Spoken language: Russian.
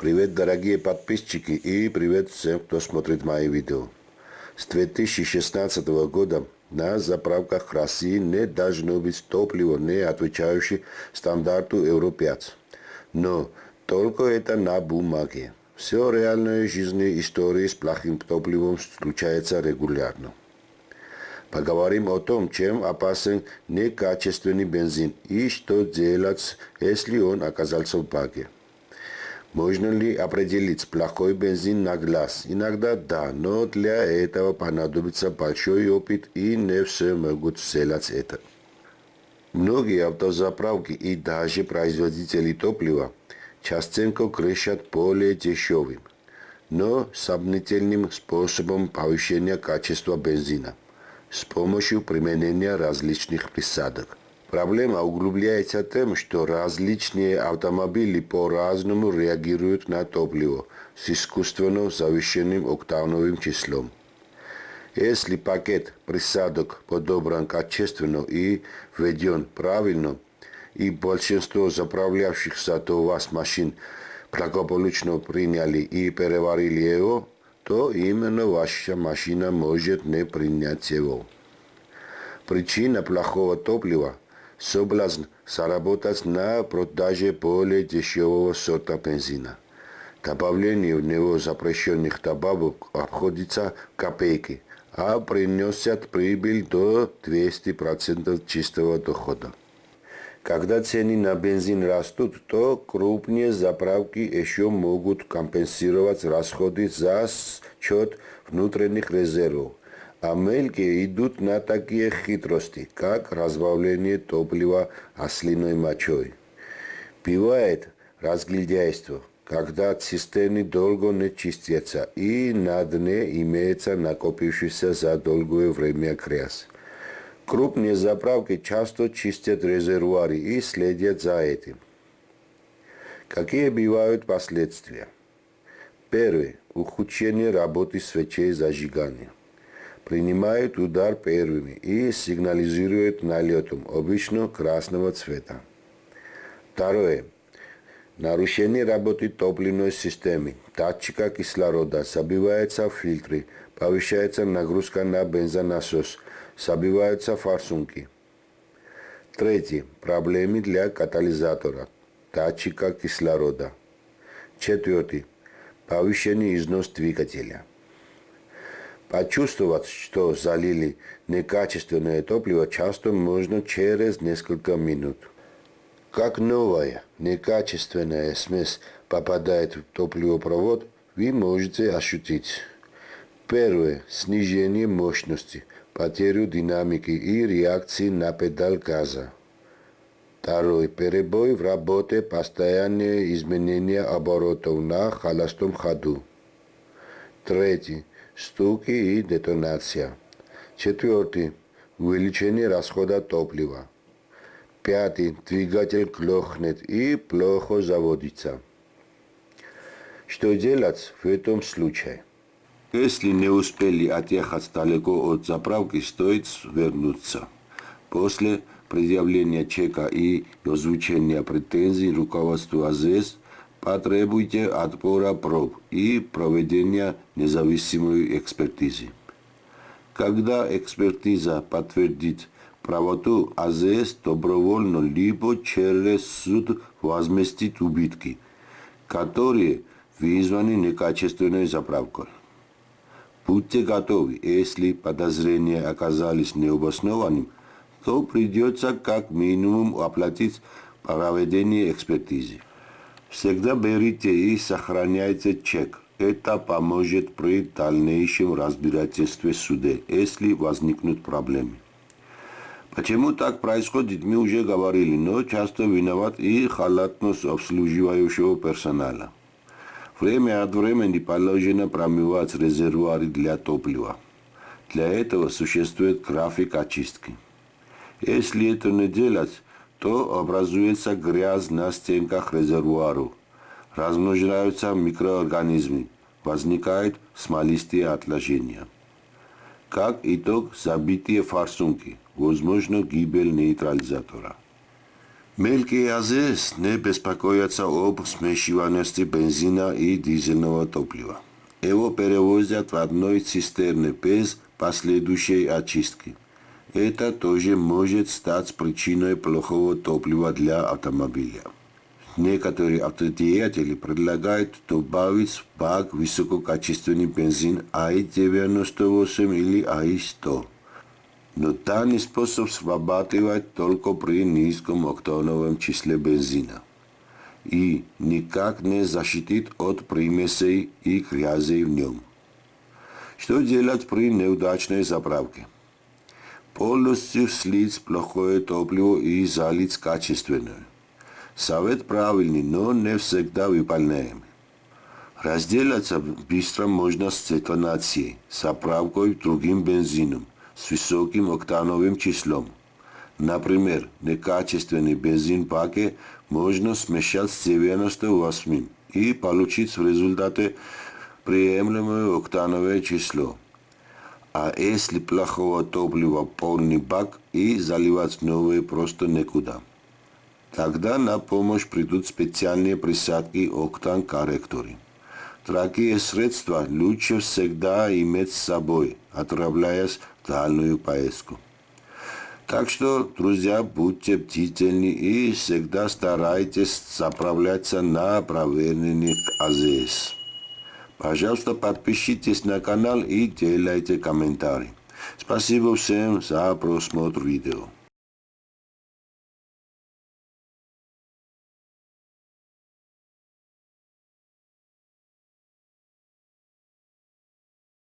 Привет, дорогие подписчики и привет всем, кто смотрит мои видео. С 2016 года на заправках России не должно быть топлива, не отвечающее стандарту Евро-5. Но только это на бумаге. Все реальной жизни истории с плохим топливом случается регулярно. Поговорим о том, чем опасен некачественный бензин и что делать, если он оказался в баке. Можно ли определить плохой бензин на глаз? Иногда да, но для этого понадобится большой опыт и не все могут сделать это. Многие автозаправки и даже производители топлива частенько крышат более дешевым, но сомнительным способом повышения качества бензина с помощью применения различных присадок. Проблема углубляется тем, что различные автомобили по-разному реагируют на топливо с искусственно завышенным октановым числом. Если пакет присадок подобран качественно и введен правильно, и большинство заправлявшихся до вас машин благополучно приняли и переварили его, то именно ваша машина может не принять его. Причина плохого топлива – соблазн заработать на продаже более дешевого сорта бензина. Добавление в него запрещенных добавок обходится копейки, а приносят прибыль до 200% чистого дохода. Когда цены на бензин растут, то крупные заправки еще могут компенсировать расходы за счет внутренних резервов, а мелкие идут на такие хитрости, как разбавление топлива ослиной мочой. Бывает разглядяйство, когда цистерны долго не чистятся и на дне имеется накопившийся за долгое время грязь. Крупные заправки часто чистят резервуары и следят за этим. Какие бывают последствия? Первое. Ухудшение работы свечей зажигания. Принимают удар первыми и сигнализируют налетом, обычно красного цвета. Второе. Нарушение работы топливной системы, датчика кислорода, забиваются фильтры, повышается нагрузка на бензонасос – Забиваются форсунки. Третий. Проблемы для катализатора, датчика кислорода. Четвертый. Повышенный износ двигателя. Почувствовать, что залили некачественное топливо, часто можно через несколько минут. Как новая некачественная смесь попадает в топливопровод, вы можете ощутить. Первое. Снижение мощности – потерю динамики и реакции на педаль газа. Второй. Перебой в работе, постоянные изменения оборотов на холостом ходу. Третий. Стуки и детонация. Четвертый. Увеличение расхода топлива. Пятый. Двигатель клохнет и плохо заводится. Что делать в этом случае? Если не успели отъехать далеко от заправки, стоит вернуться. После предъявления чека и озвучения претензий руководству АЗС потребуйте отбора проб и проведения независимой экспертизы. Когда экспертиза подтвердит правоту, АЗС добровольно либо через суд возместит убытки, которые вызваны некачественной заправкой. Будьте готовы, если подозрения оказались необоснованными, то придется как минимум оплатить проведение экспертизы. Всегда берите и сохраняйте чек. Это поможет при дальнейшем разбирательстве в суде, если возникнут проблемы. Почему так происходит, мы уже говорили, но часто виноват и халатность обслуживающего персонала. Время от времени положено промывать резервуары для топлива. Для этого существует график очистки. Если это не делать, то образуется грязь на стенках резервуаров, размножаются микроорганизмы, возникают смолистые отложения. Как итог, забитые форсунки, возможно гибель нейтрализатора. Мелкий АЗС не беспокоятся об смешиваемости бензина и дизельного топлива. Его перевозят в одной цистерне без последующей очистки. Это тоже может стать причиной плохого топлива для автомобиля. Некоторые автодеятели предлагают добавить в бак высококачественный бензин АИ-98 или АИ-100. Но данный способ срабатывает только при низком октановом числе бензина и никак не защитит от примесей и грязи в нем. Что делать при неудачной заправке? Полностью слить плохое топливо и залить качественное. Совет правильный, но не всегда выполняемый. Разделаться быстро можно с детонацией, заправкой другим бензином с высоким октановым числом. Например, некачественный бензин паке можно смешать с 98 и получить в результате приемлемое октановое число. А если плохого топлива полный бак и заливать новые просто некуда. Тогда на помощь придут специальные присадки октан-корректоры. Такие средства лучше всегда иметь с собой, отправляясь в дальнюю поездку. Так что, друзья, будьте бдительны и всегда старайтесь заправляться на проверенных АЗС. Пожалуйста, подпишитесь на канал и делайте комментарии. Спасибо всем за просмотр видео.